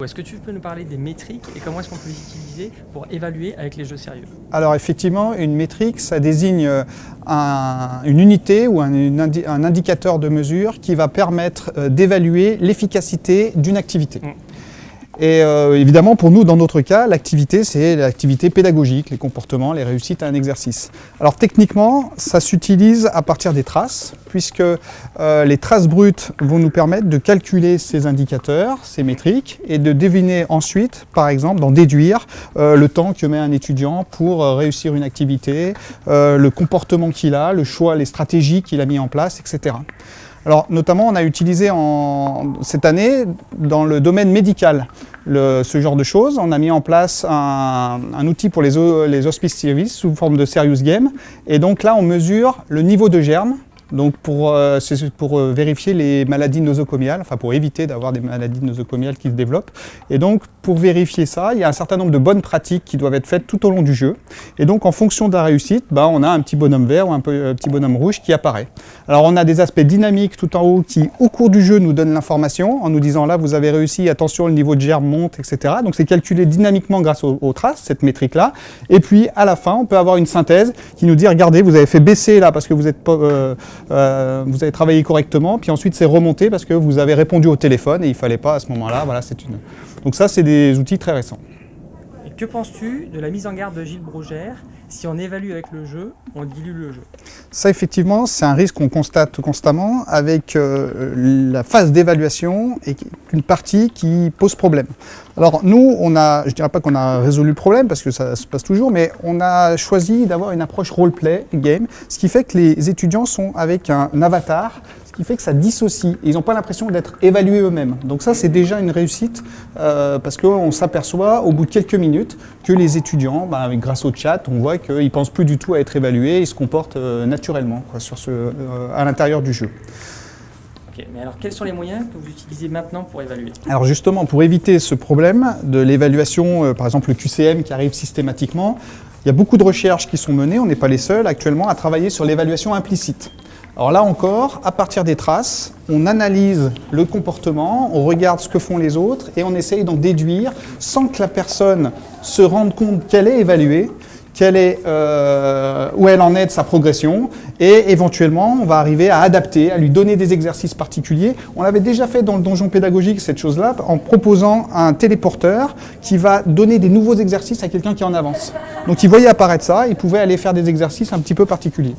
Est-ce que tu peux nous parler des métriques et comment est-ce qu'on peut les utiliser pour évaluer avec les jeux sérieux? Alors effectivement, une métrique, ça désigne euh, un- une unité ou un indicateur de mesure qui va permettre euh, d'évaluer l'efficacité d'une activité. Mm. Et euh, évidemment, pour nous, dans notre cas, l'activité, c'est l'activité pédagogique, les comportements, les réussites à un exercice. Alors techniquement, ça s'utilise à partir des traces, puisque euh, les traces brutes vont nous permettre de calculer ces indicateurs, ces métriques, et de deviner ensuite, par exemple, d'en déduire euh, le temps que met un étudiant pour réussir une activité, le comportement qu'il a, le choix, les stratégies qu'il a mis en place, etc. Alors, notamment, on a utilisé en, cette année dans le domaine médical ce genre de choses. On a mis en place un, outil pour les, hospice services sous forme de serious game. Et donc là, on mesure le niveau de germe. Donc pour, euh, pour euh, vérifier les maladies nosocomiales, enfin pour éviter d'avoir des maladies nosocomiales qui se développent. Et donc pour vérifier ça, il y a un certain nombre de bonnes pratiques qui doivent être faites tout au long du jeu. Et donc en fonction de la réussite, bah, on a un petit bonhomme vert ou un euh, petit bonhomme rouge qui apparaît. Alors on a des aspects dynamiques tout en haut qui au cours du jeu nous donnent l'information en nous disant là vous avez réussi, attention le niveau de germe monte, etc. Donc c'est calculé dynamiquement grâce aux, aux traces, cette métrique-là. Et puis à la fin, on peut avoir une synthèse qui nous dit regardez, vous avez fait baisser là parce que vous, êtes pas, euh, vous avez travaillé correctement, puis ensuite c'est remonté parce que vous avez répondu au téléphone et il fallait pas à ce moment-là. Voilà. Donc ça, c'est des outils très récents. Que penses-tu de la mise en garde de Gilles Brogère Si on évalue avec le jeu, on dilue le jeu. Ça, effectivement, c'est un risque qu'on constate constamment avec euh, la phase d'évaluation et une partie qui pose problème. Alors nous, on a, je dirais pas qu'on a résolu le problème parce que ça se passe toujours, mais on a choisi d'avoir une approche role-play game, ce qui fait que les étudiants sont avec un avatar, qui fait que ça dissocie. Ils n'ont pas l'impression d'être évalués eux-mêmes. Donc ça, c'est déjà une réussite euh, parce qu'on s'aperçoit au bout de quelques minutes que les étudiants, bah, avec- grâce au chat, on voit qu'ils ne pensent plus du tout à être évalués, ils se comportent euh, naturellement quoi, sur ce, euh, à l'intérieur du jeu. Mais alors quels sont les moyens que vous utilisez maintenant pour évaluer? Alors justement, pour éviter ce problème de l'évaluation, par exemple le QCM qui arrive systématiquement, il y a beaucoup de recherches qui sont menées, on n'est pas les seuls actuellement à travailler sur l'évaluation implicite. Alors là encore, à partir des traces, on analyse le comportement, on regarde ce que font les autres et on essaye d'en déduire sans que la personne se rende compte qu'elle est évaluée, quelle est, euh, où elle en est de sa progression, et éventuellement on va arriver à adapter, à lui donner des exercices particuliers. On l'avait déjà fait dans le donjon pédagogique, cette chose-là, en proposant un téléporteur qui va donner des nouveaux exercices à quelqu'un qui en avance. Donc il voyait apparaître ça, il pouvait aller faire des exercices un petit peu particuliers.